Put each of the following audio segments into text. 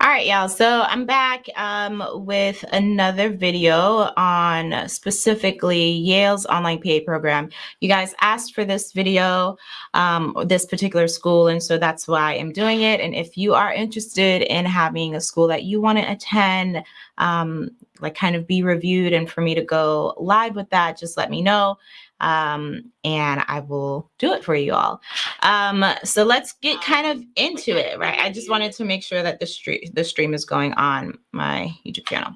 All right, y'all. So I'm back um, with another video on specifically Yale's online PA program. You guys asked for this video, um, this particular school, and so that's why I'm doing it. And if you are interested in having a school that you want to attend, um, like kind of be reviewed and for me to go live with that, just let me know um, and I will do it for you all. Um, so let's get kind of into it, right? I just wanted to make sure that the stream the stream is going on my YouTube channel.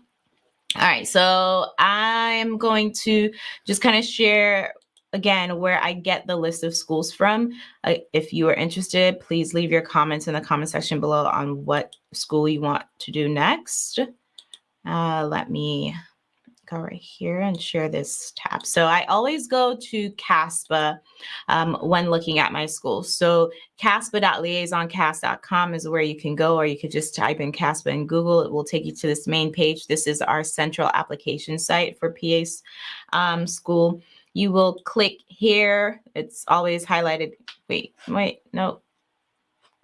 All right, so I'm going to just kind of share again where I get the list of schools from. Uh, if you are interested, please leave your comments in the comment section below on what school you want to do next. Uh, let me go right here and share this tab. So I always go to CASPA um, when looking at my school. So caspa.liaisoncas.com is where you can go, or you could just type in CASPA in Google. It will take you to this main page. This is our central application site for PA's um, school. You will click here. It's always highlighted. Wait, wait, no.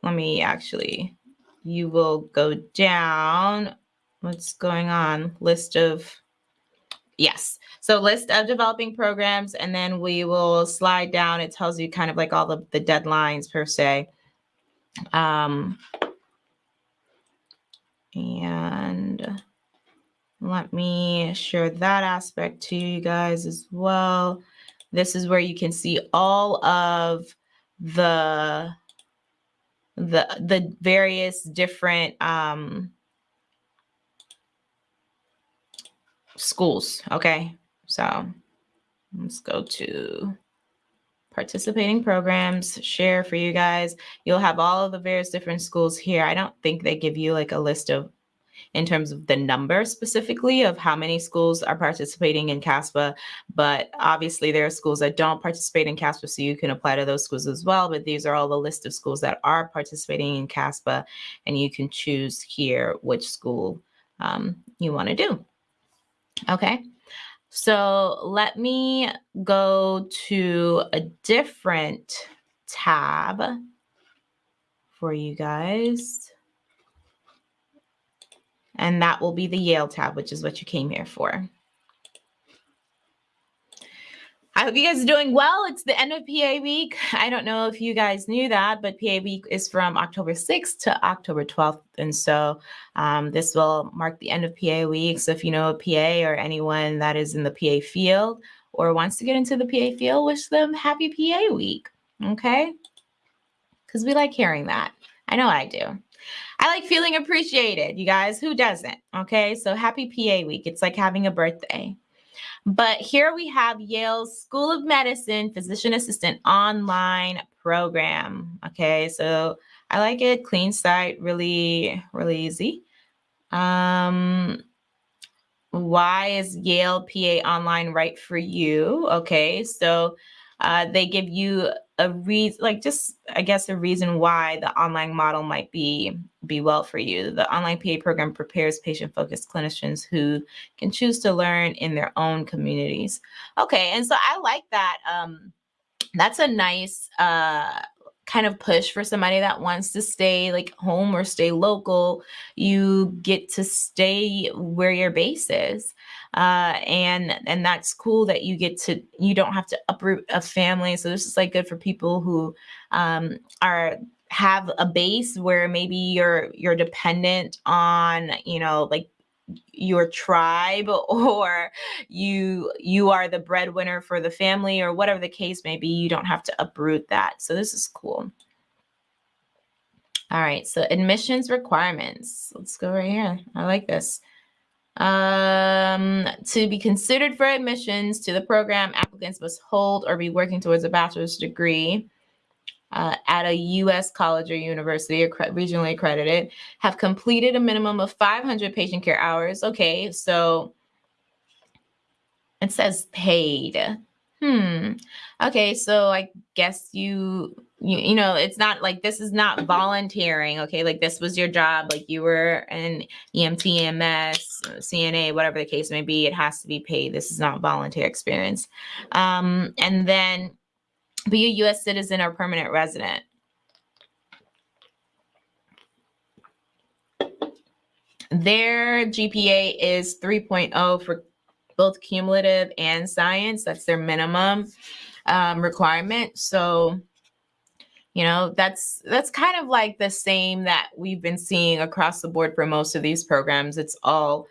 Let me actually, you will go down. What's going on? List of Yes. So list of developing programs, and then we will slide down. It tells you kind of like all the, the deadlines per se. Um, and let me share that aspect to you guys as well. This is where you can see all of the the the various different um schools. Okay. So let's go to participating programs, share for you guys. You'll have all of the various different schools here. I don't think they give you like a list of in terms of the number specifically of how many schools are participating in CASPA, but obviously there are schools that don't participate in CASPA, so you can apply to those schools as well. But these are all the list of schools that are participating in CASPA, and you can choose here which school um, you want to do. Okay. So let me go to a different tab for you guys. And that will be the Yale tab, which is what you came here for. I hope you guys are doing well. It's the end of PA week. I don't know if you guys knew that, but PA week is from October 6th to October 12th. And so um, this will mark the end of PA week. So if you know a PA or anyone that is in the PA field or wants to get into the PA field, wish them happy PA week. Okay? Because we like hearing that. I know I do. I like feeling appreciated, you guys. Who doesn't? Okay? So happy PA week. It's like having a birthday. But here we have Yale's School of Medicine Physician Assistant online program. Okay, so I like it. Clean site, really, really easy. Um, why is Yale PA Online right for you? Okay, so uh, they give you a reason, like just I guess a reason why the online model might be be well for you. The online PA program prepares patient-focused clinicians who can choose to learn in their own communities. Okay, and so I like that. Um, that's a nice uh, kind of push for somebody that wants to stay like home or stay local. You get to stay where your base is uh, and and that's cool that you get to you don't have to uproot a family. So this is like good for people who um, are have a base where maybe you're you're dependent on you know like your tribe or you you are the breadwinner for the family or whatever the case may be you don't have to uproot that. So this is cool. All right so admissions requirements. Let's go right here. I like this. Um, to be considered for admissions to the program, applicants must hold or be working towards a bachelor's degree uh, at a U.S. college or university or regionally accredited, have completed a minimum of 500 patient care hours. Okay, so it says paid. Hmm. Okay, so I guess you you, you know it's not like this is not volunteering okay like this was your job like you were an emt ms cna whatever the case may be it has to be paid this is not volunteer experience um and then be a u.s citizen or permanent resident their GPA is 3.0 for both cumulative and science. That's their minimum um, requirement. So, you know, that's that's kind of like the same that we've been seeing across the board for most of these programs. It's all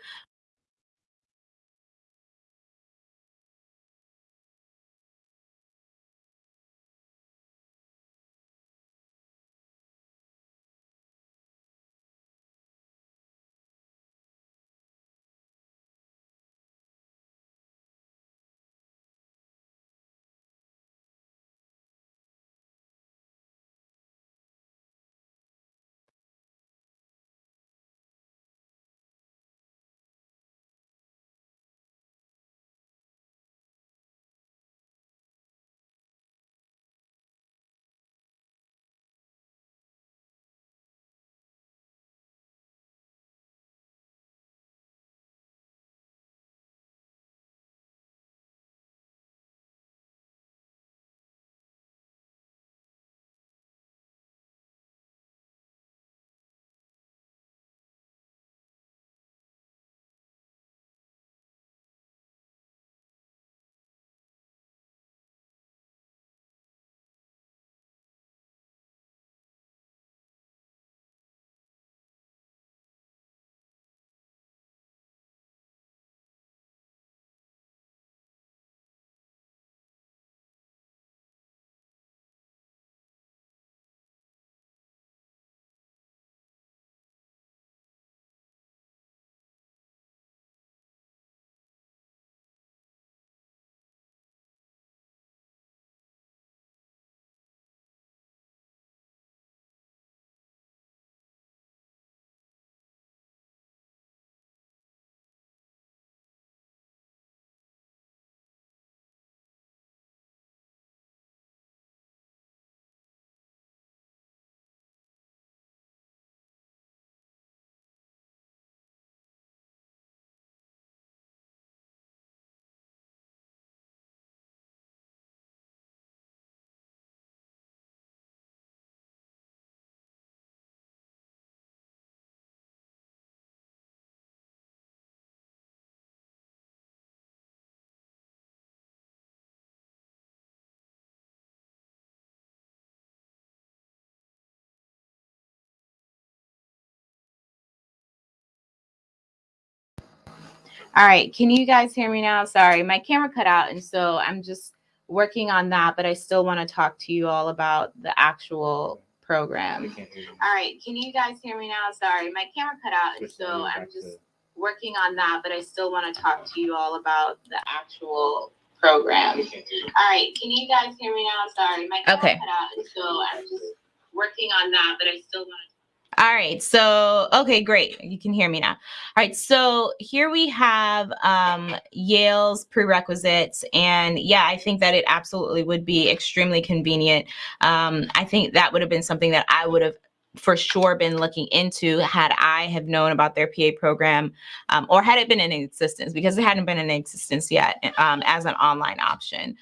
All right, can you guys hear me now? Sorry, my camera cut out, and so I'm just working on that, but I still want to talk to you all about the actual program. All right, can you guys hear me now? Sorry, my camera cut out, and so I'm just working on that, but I still want to talk to you all about the actual program. All right, can you guys hear me now? Sorry, my camera okay. cut out, and so I'm just working on that, but I still want to all right. So, okay, great. You can hear me now. All right. So here we have um, Yale's prerequisites. And yeah, I think that it absolutely would be extremely convenient. Um, I think that would have been something that I would have for sure been looking into had I have known about their PA program um, or had it been in existence because it hadn't been in existence yet um, as an online option.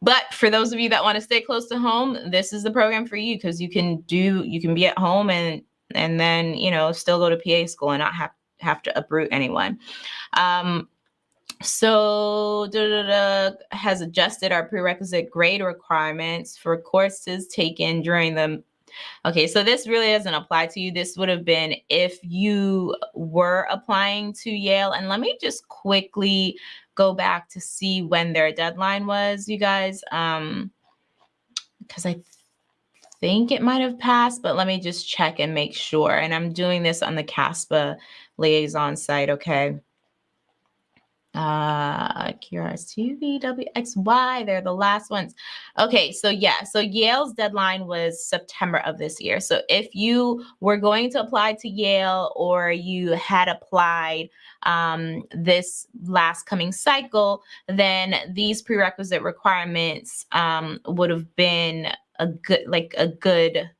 But for those of you that want to stay close to home, this is the program for you because you can do you can be at home and and then you know still go to PA school and not have have to uproot anyone. Um, so has adjusted our prerequisite grade requirements for courses taken during the Okay, so this really doesn't apply to you. This would have been if you were applying to Yale. And let me just quickly go back to see when their deadline was, you guys. Um, because I th think it might have passed, but let me just check and make sure. And I'm doing this on the CASPA liaison site, okay? Uh QRS2, VWXY, they're the last ones. Okay, so yeah, so Yale's deadline was September of this year. So if you were going to apply to Yale or you had applied um, this last coming cycle, then these prerequisite requirements um, would have been a good, like a good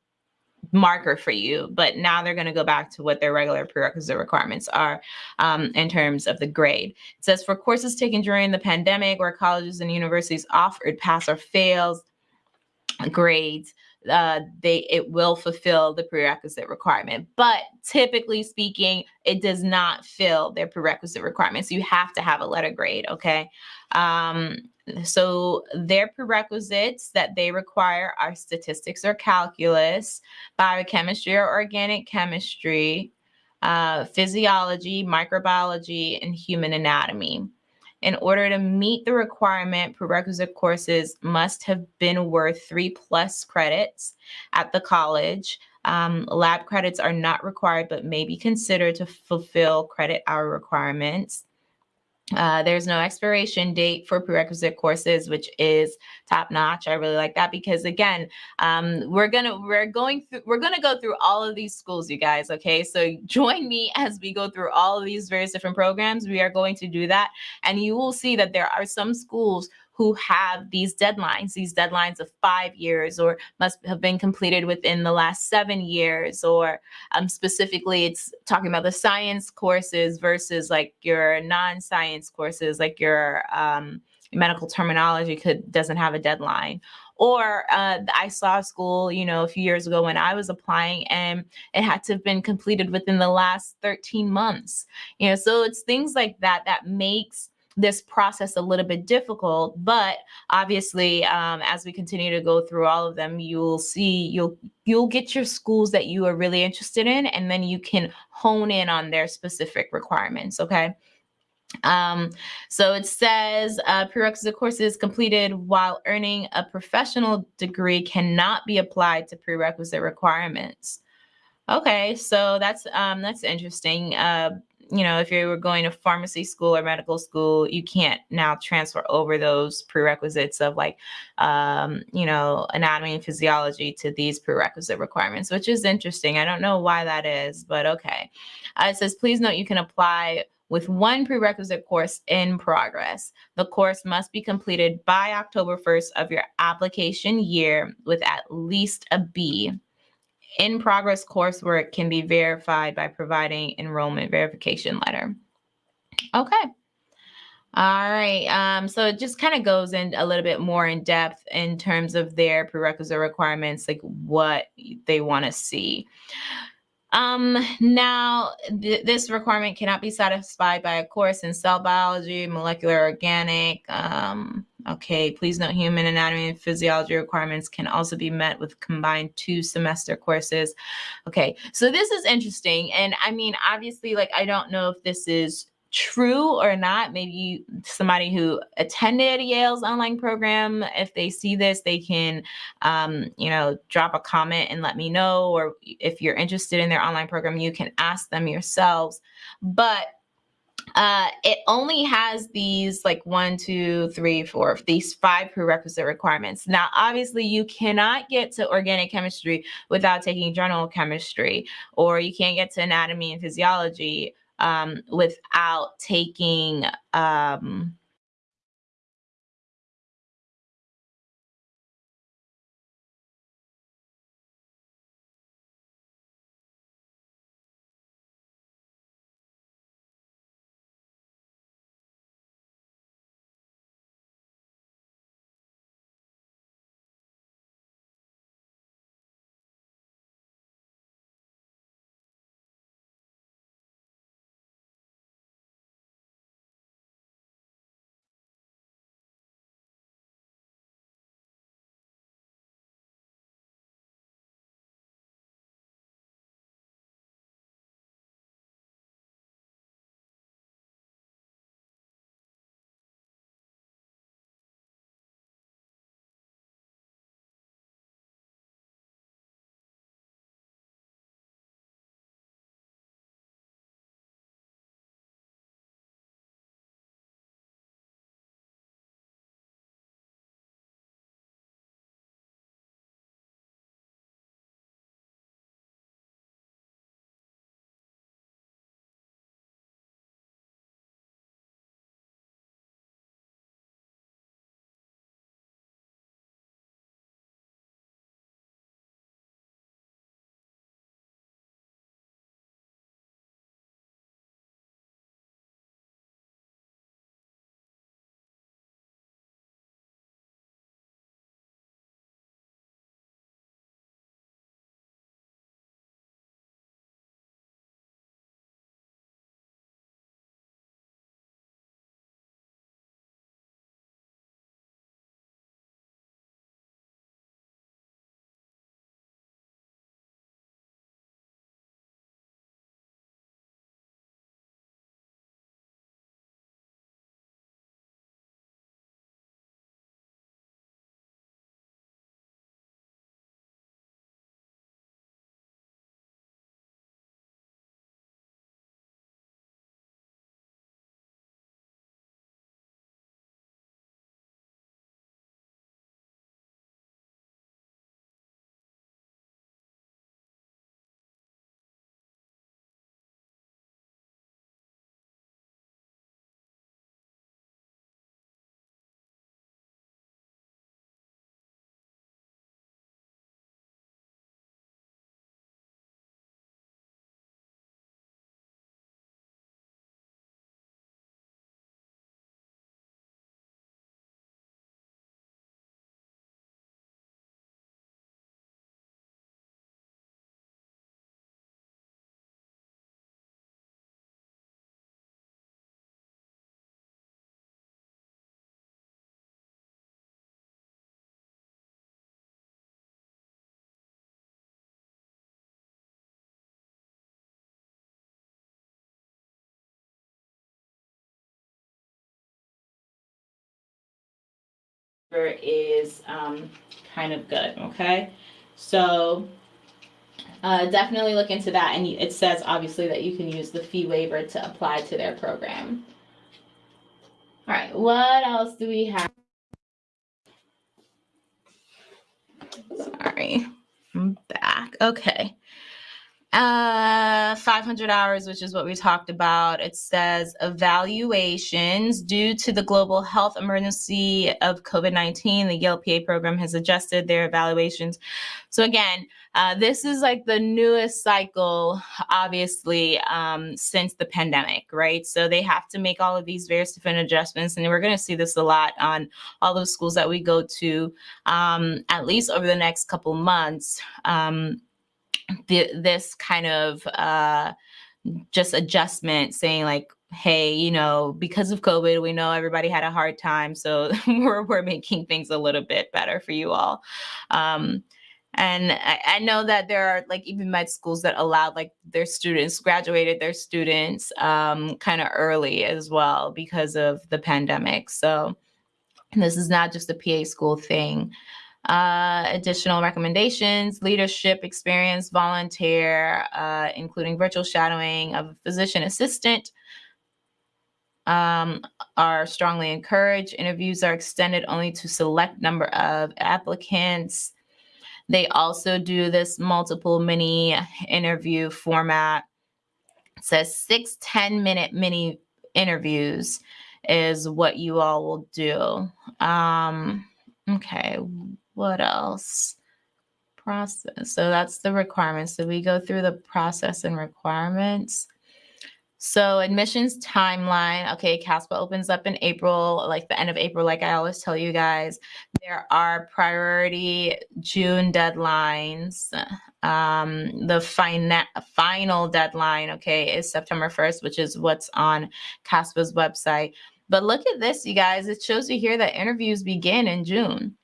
marker for you, but now they're going to go back to what their regular prerequisite requirements are um, in terms of the grade. It says for courses taken during the pandemic where colleges and universities offered pass or fails grades, uh, they it will fulfill the prerequisite requirement. But typically speaking, it does not fill their prerequisite requirements. You have to have a letter grade, okay? Um, so their prerequisites that they require are statistics or calculus, biochemistry or organic chemistry, uh, physiology, microbiology, and human anatomy. In order to meet the requirement, prerequisite courses must have been worth three plus credits at the college. Um, lab credits are not required, but may be considered to fulfill credit hour requirements. Uh, there's no expiration date for prerequisite courses, which is top notch. I really like that because again, um, we're gonna we're going through we're gonna go through all of these schools, you guys. Okay, so join me as we go through all of these various different programs. We are going to do that, and you will see that there are some schools who have these deadlines, these deadlines of five years or must have been completed within the last seven years, or um, specifically it's talking about the science courses versus like your non-science courses, like your um, medical terminology could doesn't have a deadline or uh, I saw a school, you know, a few years ago when I was applying, and it had to have been completed within the last 13 months. You know, so it's things like that that makes this process a little bit difficult, but obviously, um, as we continue to go through all of them, you'll see you'll you'll get your schools that you are really interested in, and then you can hone in on their specific requirements. Okay. Um, so it says uh, prerequisite courses completed while earning a professional degree cannot be applied to prerequisite requirements. Okay, so that's um, that's interesting. Uh, you know, if you were going to pharmacy school or medical school, you can't now transfer over those prerequisites of like, um, you know, anatomy and physiology to these prerequisite requirements, which is interesting. I don't know why that is, but okay. Uh, it says, please note you can apply with one prerequisite course in progress. The course must be completed by October 1st of your application year with at least a B in progress coursework can be verified by providing enrollment verification letter. Okay. All right. Um, so it just kind of goes in a little bit more in depth in terms of their prerequisite requirements, like what they want to see. Um, now, th this requirement cannot be satisfied by a course in cell biology, molecular organic. Um, okay, please note human anatomy and physiology requirements can also be met with combined two semester courses. Okay, so this is interesting. And I mean, obviously, like, I don't know if this is true or not. Maybe somebody who attended Yale's online program, if they see this, they can, um, you know, drop a comment and let me know. Or if you're interested in their online program, you can ask them yourselves. But uh, it only has these like one, two, three, four, these five prerequisite requirements. Now, obviously, you cannot get to organic chemistry without taking general chemistry, or you can't get to anatomy and physiology um, without taking um, is um, kind of good, okay? So uh, definitely look into that. And it says obviously that you can use the fee waiver to apply to their program. All right, what else do we have? Sorry, I'm back. Okay uh 500 hours which is what we talked about. It says evaluations due to the global health emergency of covid-19 the yale pa program has adjusted their evaluations. So again uh, this is like the newest cycle obviously um, since the pandemic right? So they have to make all of these various different adjustments and we're going to see this a lot on all those schools that we go to um, at least over the next couple months. Um, the, this kind of uh, just adjustment saying like, hey, you know, because of COVID, we know everybody had a hard time. So we're, we're making things a little bit better for you all. Um, and I, I, know that there are like even med schools that allowed like their students graduated their students um, kind of early as well because of the pandemic. So this is not just a PA school thing. Uh, additional recommendations, leadership experience, volunteer, uh, including virtual shadowing of a physician assistant, um, are strongly encouraged. Interviews are extended only to select number of applicants. They also do this multiple mini interview format. It says six 10 minute mini interviews is what you all will do. Um, okay, what else? Process. So that's the requirements. So we go through the process and requirements. So admissions timeline. Okay, CASPA opens up in April, like the end of April, like I always tell you guys. There are priority June deadlines. Um, the final final deadline, okay, is September 1st, which is what's on CASPA's website. But look at this, you guys. It shows you here that interviews begin in June.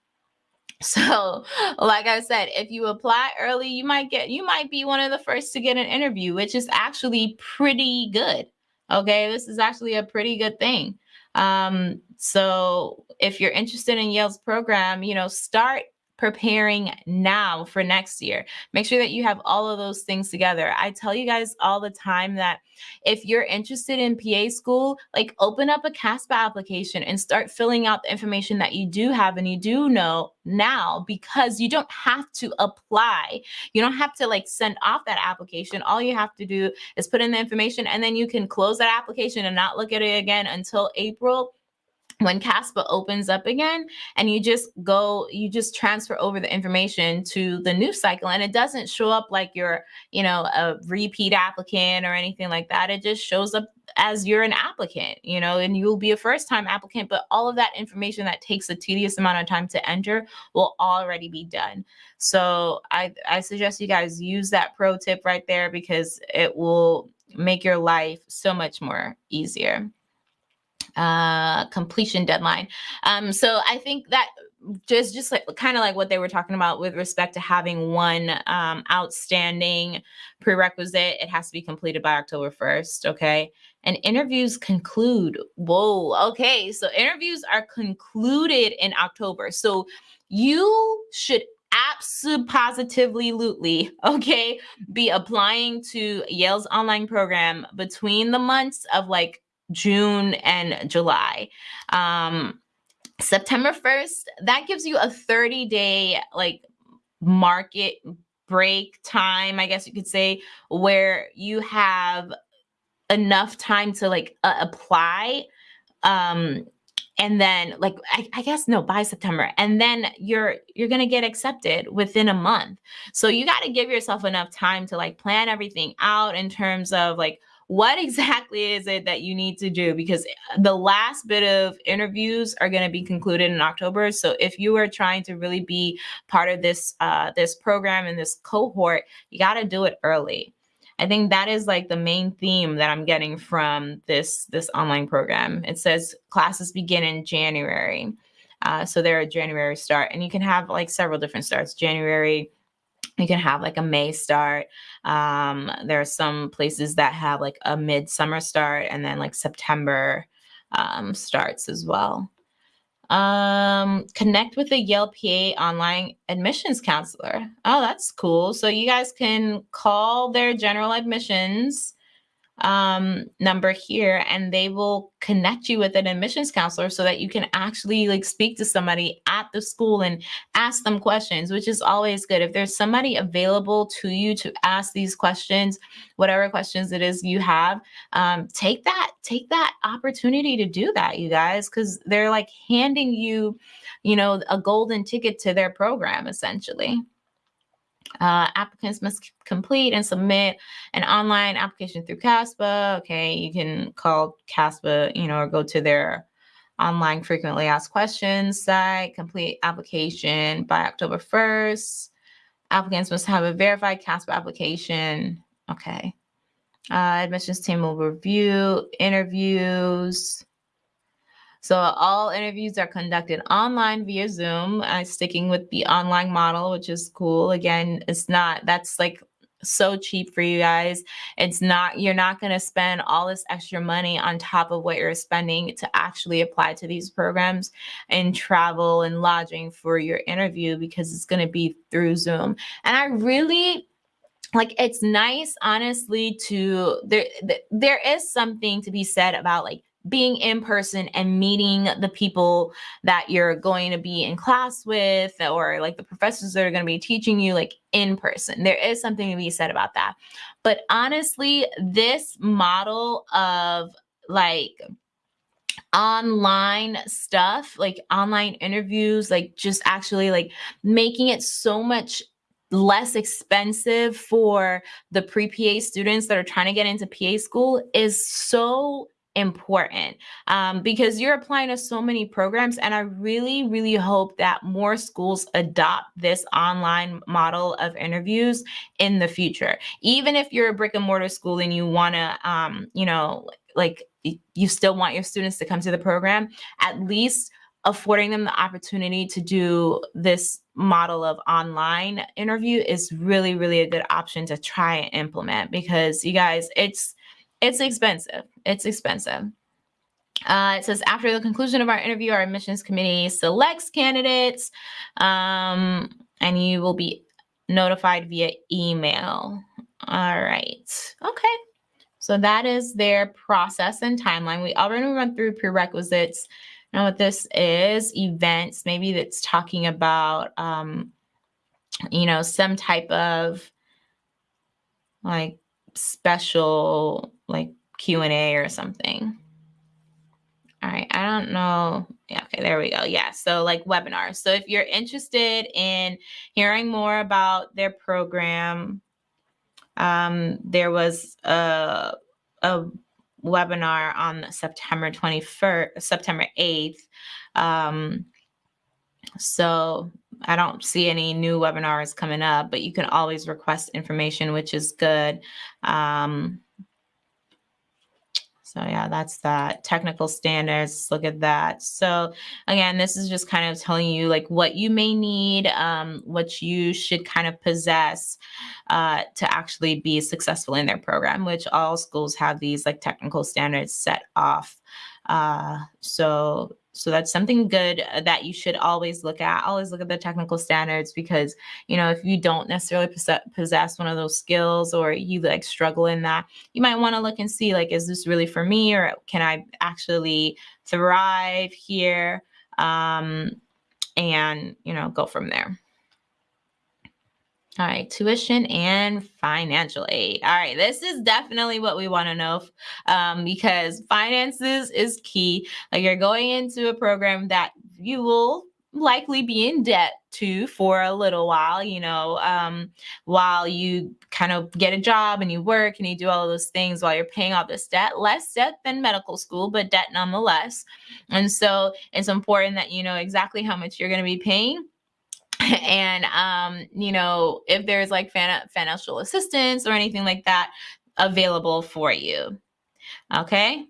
So, like I said, if you apply early, you might get you might be one of the first to get an interview, which is actually pretty good. Okay, this is actually a pretty good thing. Um, so if you're interested in Yale's program, you know, start preparing now for next year. Make sure that you have all of those things together. I tell you guys all the time that if you're interested in PA school, like open up a CASPA application and start filling out the information that you do have and you do know now because you don't have to apply. You don't have to like send off that application. All you have to do is put in the information and then you can close that application and not look at it again until April when CASPA opens up again and you just go, you just transfer over the information to the new cycle and it doesn't show up like you're, you know, a repeat applicant or anything like that. It just shows up as you're an applicant, you know, and you'll be a first time applicant, but all of that information that takes a tedious amount of time to enter will already be done. So I, I suggest you guys use that pro tip right there because it will make your life so much more easier uh, completion deadline. Um, so I think that just just like kind of like what they were talking about with respect to having one um, outstanding prerequisite it has to be completed by october 1st okay and interviews conclude whoa okay so interviews are concluded in october so you should absolutely positively lutely okay be applying to yale's online program between the months of like June and July. Um, September 1st, that gives you a 30 day like market break time, I guess you could say, where you have enough time to like uh, apply. Um, and then like I, I, guess no by september and then you're you're gonna get accepted within a month so you got to give yourself enough time to like plan everything out in terms of like what exactly is it that you need to do? Because the last bit of interviews are going to be concluded in October. So if you are trying to really be part of this uh, this program and this cohort, you got to do it early. I think that is like the main theme that I'm getting from this this online program. It says classes begin in January. Uh, so they're a January start, and you can have like several different starts. January, you can have like a May start. Um, there are some places that have like a midsummer start and then like September um, starts as well. Um, connect with a Yale PA online admissions counselor. Oh, that's cool. So you guys can call their general admissions um, number here and they will connect you with an admissions counselor so that you can actually like speak to somebody at the school and ask them questions, which is always good. If there's somebody available to you to ask these questions, whatever questions it is you have, um, take that, take that opportunity to do that, you guys, because they're like handing you, you know, a golden ticket to their program essentially. Uh, applicants must complete and submit an online application through CASPA. Okay, you can call CASPA, you know, or go to their online frequently asked questions site, complete application by October 1st. Applicants must have a verified CASPA application. Okay. Uh, admissions team will review interviews. So all interviews are conducted online via Zoom, uh, sticking with the online model, which is cool. Again, it's not, that's like so cheap for you guys. It's not, you're not going to spend all this extra money on top of what you're spending to actually apply to these programs and travel and lodging for your interview because it's going to be through Zoom. And I really, like it's nice honestly to there there is something to be said about like being in person and meeting the people that you're going to be in class with or like the professors that are going to be teaching you like in person. There is something to be said about that. But honestly, this model of like online stuff, like online interviews, like just actually like making it so much less expensive for the pre-PA students that are trying to get into PA school is so important um, because you're applying to so many programs. And I really, really hope that more schools adopt this online model of interviews in the future. Even if you're a brick and mortar school and you want to, um, you know, like you still want your students to come to the program, at least affording them the opportunity to do this model of online interview is really, really a good option to try and implement because you guys, it's, it's expensive. It's expensive. Uh, it says after the conclusion of our interview, our admissions committee selects candidates, um, and you will be notified via email. All right. Okay. So that is their process and timeline. We already went through prerequisites. Now what this is, events, maybe that's talking about, um, you know, some type of like special like Q&A or something. All right, I don't know. Yeah, okay, there we go. Yeah, so like webinars. So if you're interested in hearing more about their program, um, there was a, a webinar on September 21st, September 8th. Um, so I don't see any new webinars coming up, but you can always request information, which is good. Um, so yeah, that's that technical standards. Look at that. So again, this is just kind of telling you like what you may need, um, what you should kind of possess uh, to actually be successful in their program, which all schools have these like technical standards set off. Uh, so so that's something good uh, that you should always look at. Always look at the technical standards because, you know, if you don't necessarily possess one of those skills or you like struggle in that, you might want to look and see like, is this really for me or can I actually thrive here? Um, and, you know, go from there. All right, tuition and financial aid. All right, this is definitely what we want to know um, because finances is key. Like you're going into a program that you will likely be in debt to for a little while, you know, um, while you kind of get a job and you work and you do all those things while you're paying off this debt, less debt than medical school, but debt nonetheless. And so it's important that you know exactly how much you're going to be paying and um, you know, if there's like financial assistance or anything like that available for you. Okay.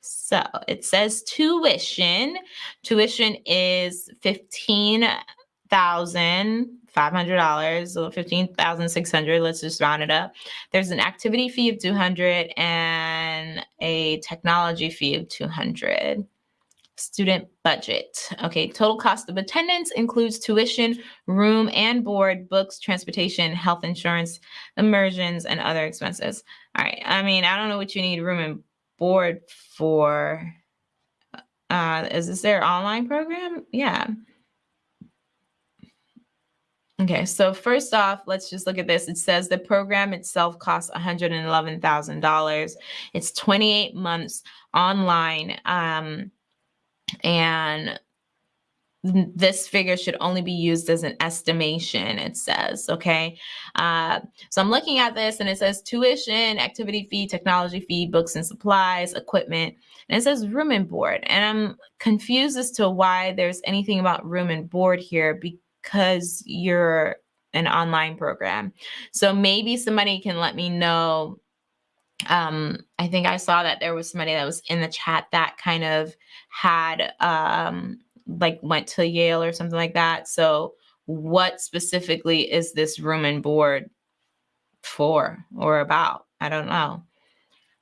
So it says tuition. Tuition is fifteen thousand five hundred dollars, so fifteen thousand six hundred. Let's just round it up. There's an activity fee of two hundred and a technology fee of two hundred. Student budget. Okay, total cost of attendance includes tuition, room and board, books, transportation, health insurance, immersions, and other expenses. All right, I mean, I don't know what you need room and board for. Uh, is this their online program? Yeah. Okay, so first off, let's just look at this. It says the program itself costs $111,000. It's 28 months online. Um, and this figure should only be used as an estimation, it says, okay? Uh, so I'm looking at this and it says tuition, activity fee, technology fee, books and supplies, equipment, and it says room and board. And I'm confused as to why there's anything about room and board here because you're an online program. So maybe somebody can let me know. Um, I think I saw that there was somebody that was in the chat that kind of had um, like went to Yale or something like that. So what specifically is this room and board for or about? I don't know.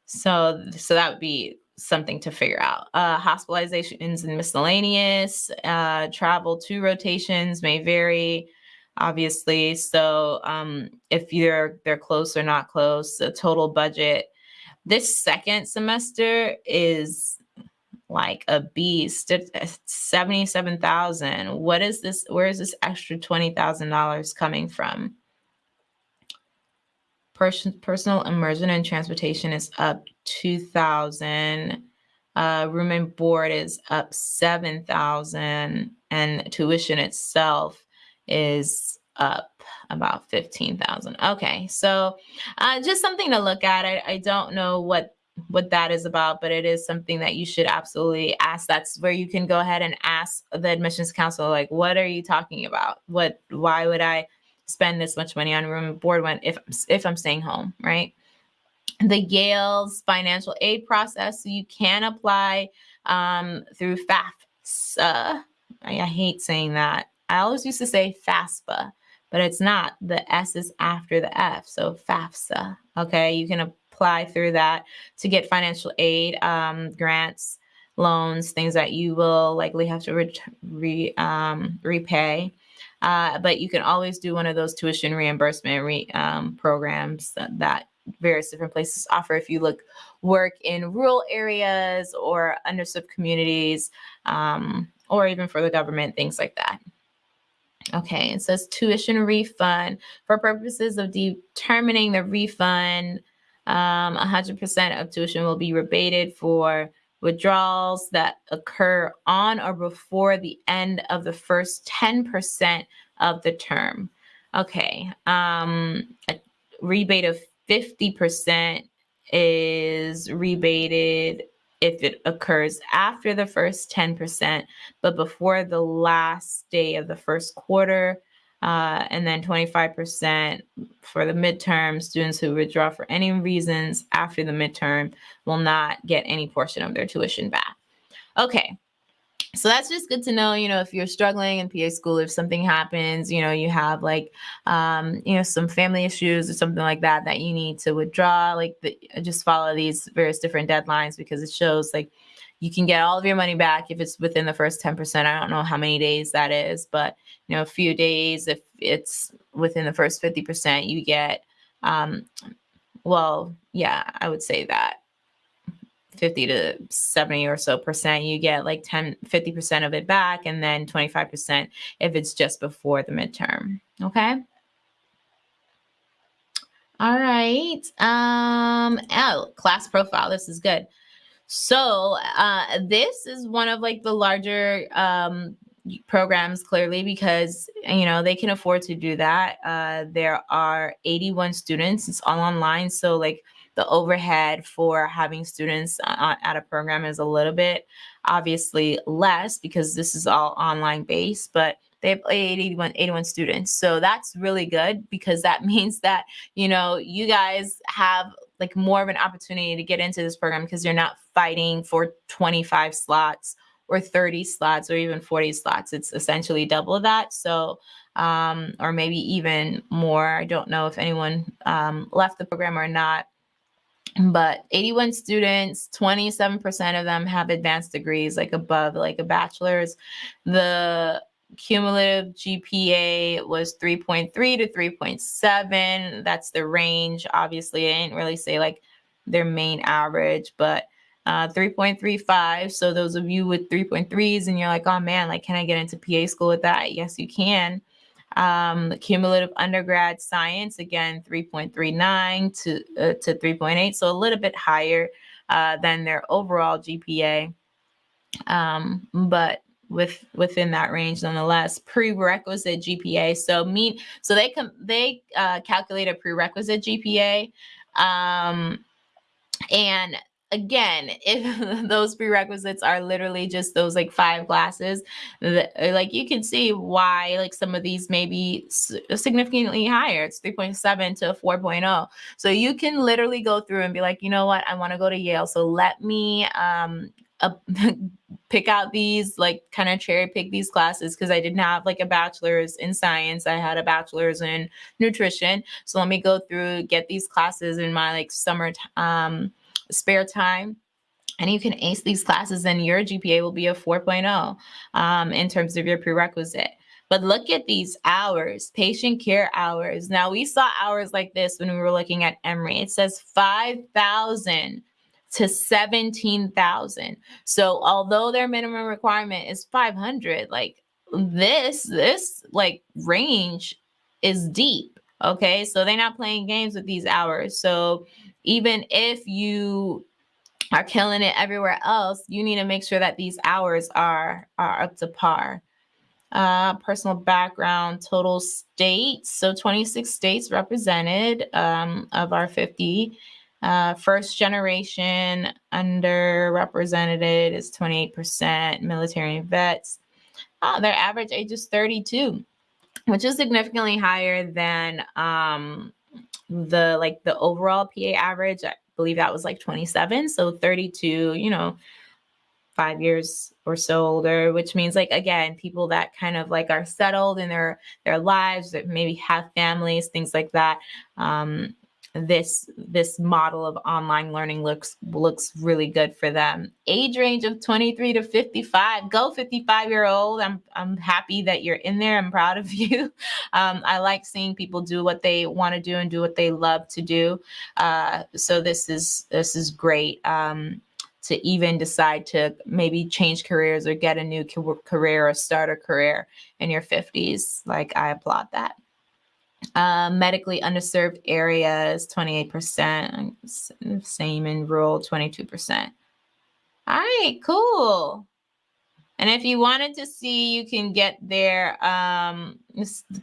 So so that would be something to figure out. Uh, hospitalizations and miscellaneous, uh, travel to rotations may vary, obviously. So um, if you're they're close or not close, the total budget this second semester is like a beast. It's 77,000. What is this? Where is this extra $20,000 coming from? personal immersion and transportation is up 2000 uh, room and board is up 7000 and tuition itself is up about 15,000. Okay, so uh, just something to look at. I, I don't know what what that is about, but it is something that you should absolutely ask. That's where you can go ahead and ask the admissions counselor, like, what are you talking about? What, why would I spend this much money on room and board when if if I'm staying home, right? The Yale's financial aid process, so you can apply um, through FAFSA. I, I hate saying that. I always used to say FASFA, but it's not. The S is after the F, so FAFSA. Okay, you can apply through that to get financial aid, um, grants, loans, things that you will likely have to re, re um, repay. Uh, but you can always do one of those tuition reimbursement re, um, programs that, that, various different places offer if you look work in rural areas or underserved communities um, or even for the government, things like that. Okay, it says tuition refund. For purposes of determining the refund, 100% um, of tuition will be rebated for withdrawals that occur on or before the end of the first 10% of the term. Okay, um, a rebate of 50% is rebated if it occurs after the first 10%, but before the last day of the first quarter. Uh, and then 25% for the midterm. Students who withdraw for any reasons after the midterm will not get any portion of their tuition back. Okay, so that's just good to know you know if you're struggling in pa school if something happens you know you have like um you know some family issues or something like that that you need to withdraw like the, just follow these various different deadlines because it shows like you can get all of your money back if it's within the first 10%. I don't know how many days that is, but you know, a few days, if it's within the first 50%, you get, um, well, yeah, I would say that 50 to 70 or so percent, you get like 10, 50% of it back, and then 25% if it's just before the midterm. Okay. All right. Um, oh, class profile. This is good. So uh, this is one of like the larger um, programs clearly because you know they can afford to do that. Uh, there are 81 students. It's all online, so like the overhead for having students at a program is a little bit obviously less because this is all online based, but they have 81, 81 students. So that's really good because that means that, you know, you guys have like more of an opportunity to get into this program because you're not fighting for 25 slots or 30 slots or even 40 slots. It's essentially double that. So, um, or maybe even more. I don't know if anyone um, left the program or not. But 81 students 27% of them have advanced degrees like above like a bachelor's. The cumulative gpa was 3.3 to 3.7 that's the range. Obviously i didn't really say like their main average but uh, 3.35 so those of you with 3.3s and you're like oh man like can i get into pa school with that? Yes you can um, cumulative undergrad science, again, 3.39 to, uh, to 3.8, so a little bit higher uh, than their overall GPA, um, but with within that range nonetheless. Prerequisite GPA, so mean, so they come they uh, calculate a prerequisite GPA, um, and again, if those prerequisites are literally just those like five classes, that, uh, like you can see why like some of these may be significantly higher. It's 3.7 to 4.0. So you can literally go through and be like, you know what, I want to go to Yale. So let me um, uh, pick out these like kind of cherry pick these classes because I didn't have like a bachelor's in science. I had a bachelor's in nutrition. So let me go through, get these classes in my like summer um, spare time and you can ace these classes and your GPA will be a 4.0 um, in terms of your prerequisite. But look at these hours, patient care hours. Now we saw hours like this when we were looking at Emory. It says 5,000 to 17,000. So although their minimum requirement is 500, like this, this like range is deep. Okay. So they're not playing games with these hours. So even if you are killing it everywhere else, you need to make sure that these hours are are up to par. Uh, personal background, total states. So 26 states represented um, of our 50. Uh, first generation underrepresented is 28%, military vets. Uh, their average age is 32, which is significantly higher than um, the like the overall PA average, I believe that was like 27. So 32, you know, five years or so older, which means like again, people that kind of like are settled in their their lives, that maybe have families, things like that. Um, this this model of online learning looks looks really good for them. Age range of 23 to 55 go 55 year old i'm i'm happy that you're in there. I'm proud of you. Um, i like seeing people do what they want to do and do what they love to do. Uh, so this is this is great um, to even decide to maybe change careers or get a new career or start a career in your 50s like i applaud that um, medically underserved areas, 28%. Same in rural, 22%. All right, cool. And if you wanted to see, you can get their, um,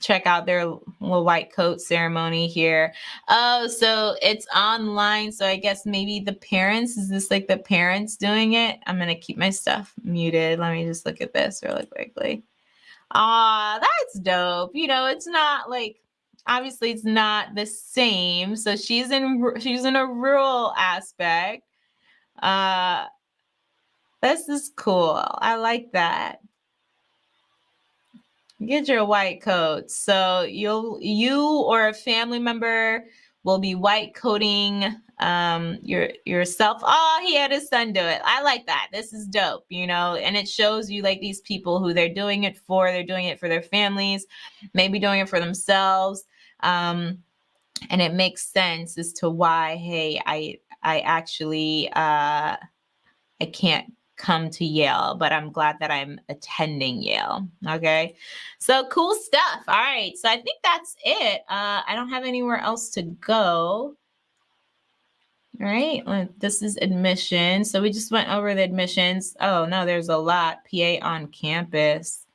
check out their little white coat ceremony here. Oh, so it's online. So I guess maybe the parents, is this like the parents doing it? I'm going to keep my stuff muted. Let me just look at this really quickly. Ah, that's dope. You know, it's not like obviously it's not the same. So she's in she's in a rural aspect. Uh this is cool. I like that. Get your white coat. So you'll you or a family member will be white coating um your yourself oh he had his son do it i like that this is dope you know and it shows you like these people who they're doing it for they're doing it for their families maybe doing it for themselves um, and it makes sense as to why, hey, I I actually uh, I can't come to Yale, but I'm glad that I'm attending Yale. Okay. So cool stuff. All right. So I think that's it. Uh, I don't have anywhere else to go. All right. This is admission. So we just went over the admissions. Oh, no, there's a lot. PA on campus.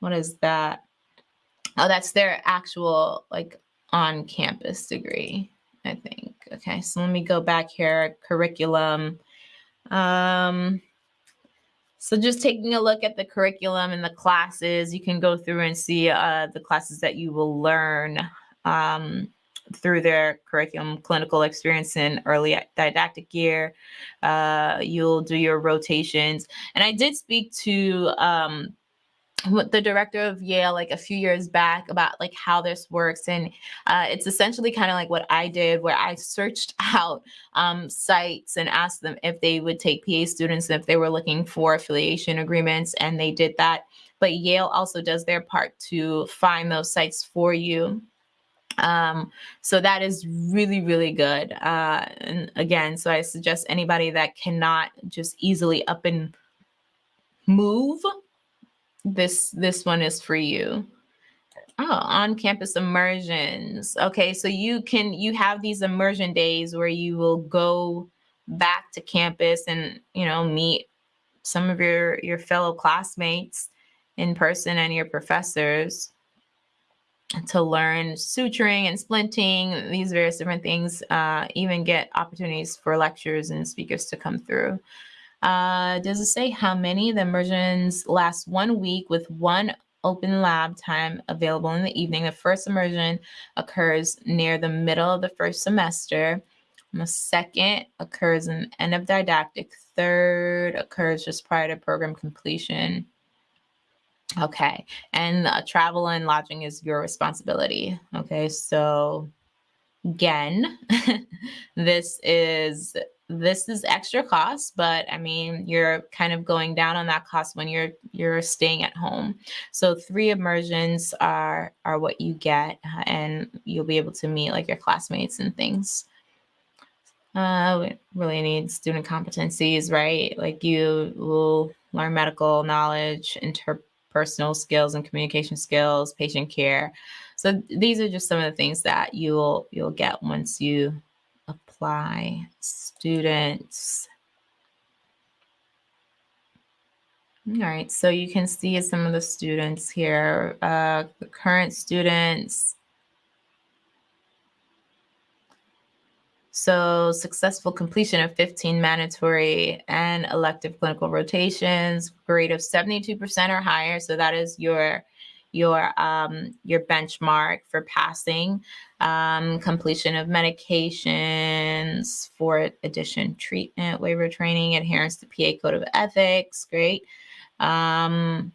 What is that? Oh, that's their actual like on campus degree, I think. Okay, so let me go back here, curriculum. Um, so just taking a look at the curriculum and the classes, you can go through and see uh, the classes that you will learn um, through their curriculum, clinical experience in early didactic year. Uh, you'll do your rotations. And I did speak to um, with the director of Yale like a few years back about like how this works and uh, it's essentially kind of like what I did where I searched out um, sites and asked them if they would take PA students and if they were looking for affiliation agreements and they did that. But Yale also does their part to find those sites for you. Um so that is really really good uh and again so i suggest anybody that cannot just easily up and move this this one is for you. Oh on campus immersions. Okay so you can you have these immersion days where you will go back to campus and you know meet some of your your fellow classmates in person and your professors to learn suturing and splinting. These various different things uh, even get opportunities for lectures and speakers to come through uh, does it say how many? The immersions last one week with one open lab time available in the evening. The first immersion occurs near the middle of the first semester. The second occurs in end of didactic. Third occurs just prior to program completion. Okay, and uh, travel and lodging is your responsibility. Okay, so again, this is this is extra cost, but I mean, you're kind of going down on that cost when you're you're staying at home. So three immersions are are what you get, uh, and you'll be able to meet like your classmates and things. Uh, we really need student competencies, right? Like you will learn medical knowledge, interpersonal skills and communication skills, patient care. So these are just some of the things that you'll you'll get once you apply students. All right, so you can see some of the students here, uh, the current students. So successful completion of 15 mandatory and elective clinical rotations, grade of 72% or higher. So that is your your um, your benchmark for passing um, completion of medications for addiction treatment waiver training adherence to PA code of ethics great. Um,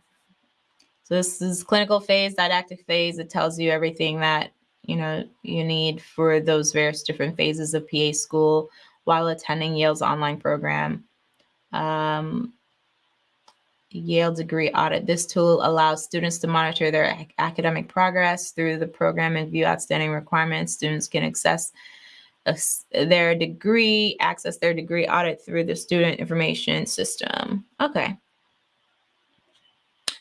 so this is clinical phase didactic phase. It tells you everything that you know you need for those various different phases of PA school while attending Yale's online program. Um, Yale degree audit. This tool allows students to monitor their academic progress through the program and view outstanding requirements. Students can access their degree, access their degree audit through the student information system. Okay.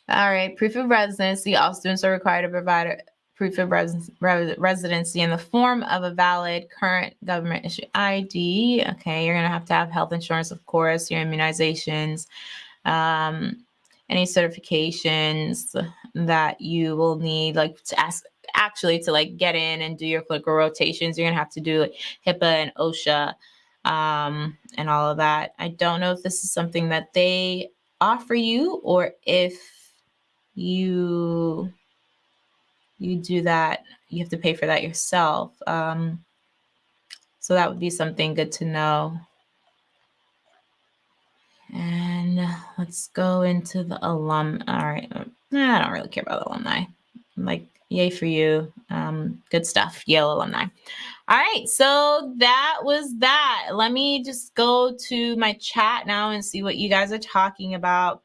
All right, proof of residency. All students are required to provide a proof of res residency in the form of a valid current government issue ID. Okay, you're gonna have to have health insurance, of course, your immunizations, um, any certifications that you will need, like to ask actually to like get in and do your clinical rotations. You're gonna have to do like HIPAA and OSHA um, and all of that. I don't know if this is something that they offer you or if you you do that, you have to pay for that yourself. Um, so that would be something good to know. And let's go into the alum. All right. Uh, I don't really care about alumni. Like, yay for you. Um, good stuff, Yale alumni. All right. So that was that. Let me just go to my chat now and see what you guys are talking about.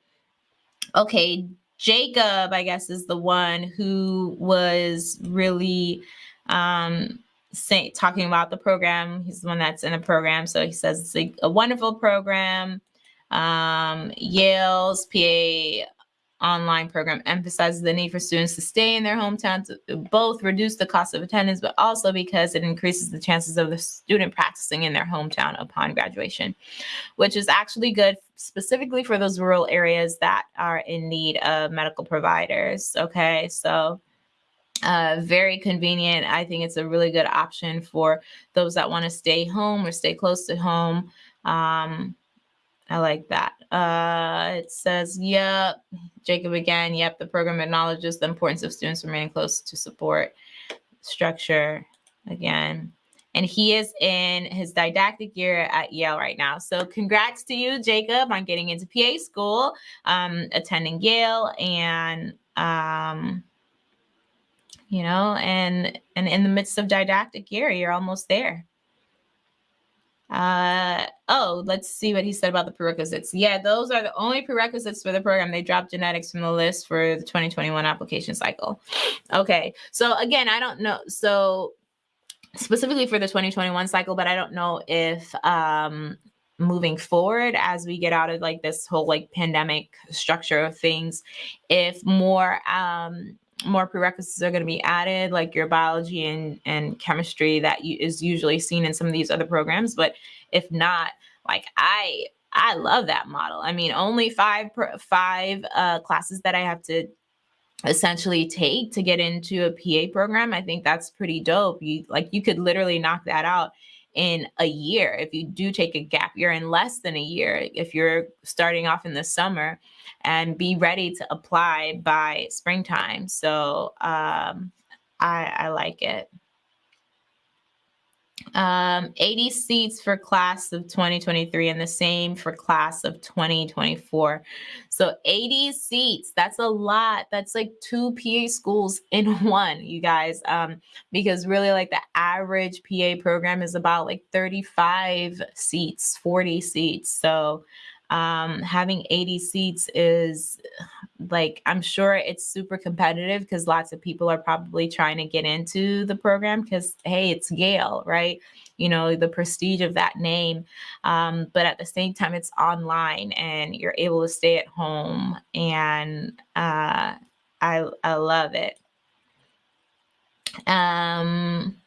Okay. Jacob, I guess, is the one who was really um, say, talking about the program. He's the one that's in the program. So he says it's a, a wonderful program. Um, Yale's PA online program emphasizes the need for students to stay in their hometown to both reduce the cost of attendance, but also because it increases the chances of the student practicing in their hometown upon graduation, which is actually good specifically for those rural areas that are in need of medical providers. Okay, so uh, very convenient. I think it's a really good option for those that want to stay home or stay close to home. Um, I like that. Uh, it says, yep, Jacob again, yep, the program acknowledges the importance of students remaining close to support structure again. and he is in his didactic year at Yale right now. So congrats to you, Jacob, on getting into PA school, um, attending Yale, and um, you know, and and in the midst of didactic year, you're almost there. Uh, oh, let's see what he said about the prerequisites. Yeah, those are the only prerequisites for the program. They dropped genetics from the list for the 2021 application cycle. Okay, so again, I don't know. So specifically for the 2021 cycle, but I don't know if um, moving forward as we get out of like this whole like pandemic structure of things, if more um, more prerequisites are going to be added, like your biology and, and chemistry that is usually seen in some of these other programs. But if not, like I I love that model. I mean, only five five uh, classes that I have to essentially take to get into a PA program. I think that's pretty dope. You like you could literally knock that out in a year if you do take a gap year in less than a year if you're starting off in the summer and be ready to apply by springtime. So um, I, I like it um, 80 seats for class of 2023 and the same for class of 2024. So 80 seats, that's a lot. That's like two PA schools in one, you guys. Um, because really like the average PA program is about like 35 seats, 40 seats. So um, having 80 seats is like i'm sure it's super competitive because lots of people are probably trying to get into the program because hey it's yale right? You know the prestige of that name. Um, but at the same time it's online and you're able to stay at home and uh, i i love it. Um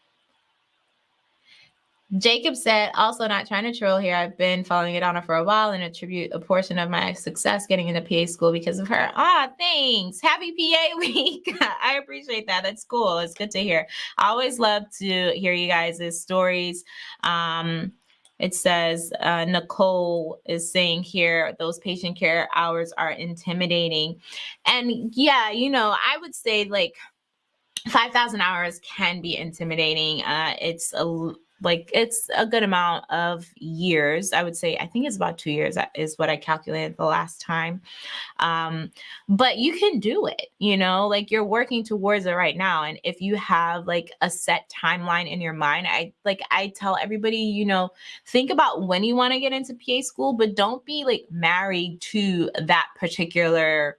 Jacob said, also not trying to troll here. I've been following Adana for a while and attribute a portion of my success getting into PA school because of her. Ah, thanks. Happy PA week. I appreciate that. That's cool. It's good to hear. I always love to hear you guys' stories. Um, it says uh, Nicole is saying here those patient care hours are intimidating. And yeah, you know, I would say like 5,000 hours can be intimidating. Uh, it's a like it's a good amount of years i would say i think it's about two years is what i calculated the last time. Um, but you can do it you know like you're working towards it right now and if you have like a set timeline in your mind i like i tell everybody you know think about when you want to get into pa school but don't be like married to that particular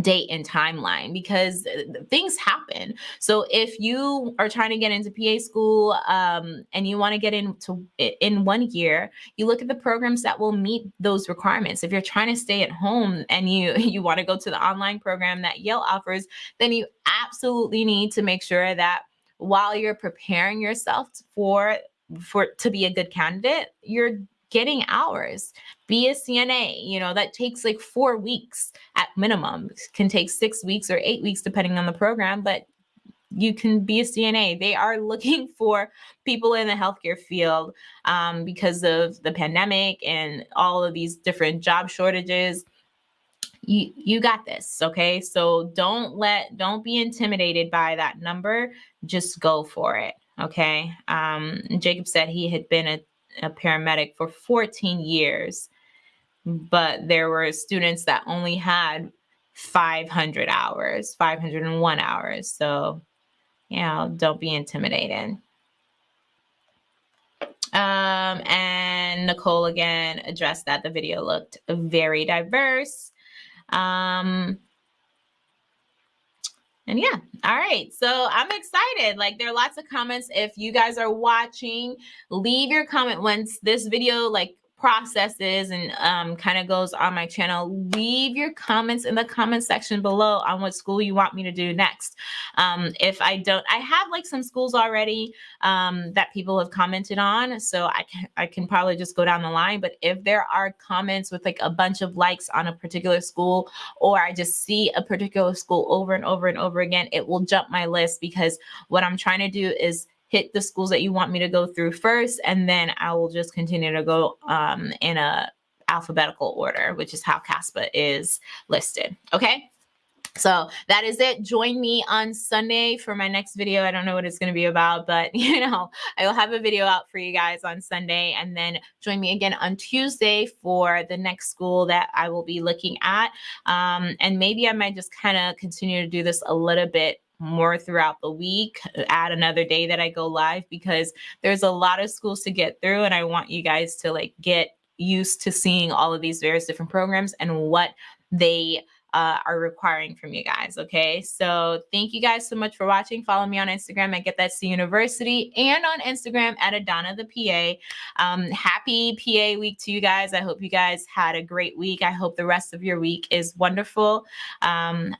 date and timeline because uh, things happen. So if you are trying to get into PA school um, and you want to get into in one year, you look at the programs that will meet those requirements. If you're trying to stay at home and you you want to go to the online program that Yale offers, then you absolutely need to make sure that while you're preparing yourself for for to be a good candidate, you're getting hours. Be a CNA, you know, that takes like four weeks at minimum, can take six weeks or eight weeks, depending on the program, but you can be a CNA. They are looking for people in the healthcare field um, because of the pandemic and all of these different job shortages. You, you got this, okay? So don't let, don't be intimidated by that number. Just go for it, okay? Um, Jacob said he had been a a paramedic for 14 years, but there were students that only had 500 hours, 501 hours. So, you know, don't be intimidated. Um, and Nicole again addressed that the video looked very diverse. Um, and yeah, all right. So I'm excited. Like there are lots of comments. If you guys are watching, leave your comment once this video like processes and um, kind of goes on my channel, leave your comments in the comment section below on what school you want me to do next. Um, if I don't, I have like some schools already um, that people have commented on, so I can, I can probably just go down the line. But if there are comments with like a bunch of likes on a particular school, or I just see a particular school over and over and over again, it will jump my list because what I'm trying to do is hit the schools that you want me to go through first, and then I will just continue to go um, in a alphabetical order, which is how CASPA is listed. Okay. So that is it. Join me on Sunday for my next video. I don't know what it's going to be about, but you know, I will have a video out for you guys on Sunday and then join me again on Tuesday for the next school that I will be looking at. Um, and maybe I might just kind of continue to do this a little bit more throughout the week, add another day that I go live because there's a lot of schools to get through and I want you guys to like get used to seeing all of these various different programs and what they uh, are requiring from you guys. Okay. So thank you guys so much for watching. Follow me on Instagram at Get That C University and on Instagram at Adana the PA. Um, happy PA week to you guys. I hope you guys had a great week. I hope the rest of your week is wonderful. Um,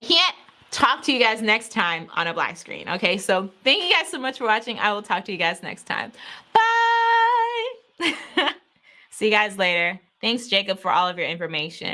can't talk to you guys next time on a black screen. Okay, so thank you guys so much for watching. I will talk to you guys next time. Bye. See you guys later. Thanks, Jacob, for all of your information.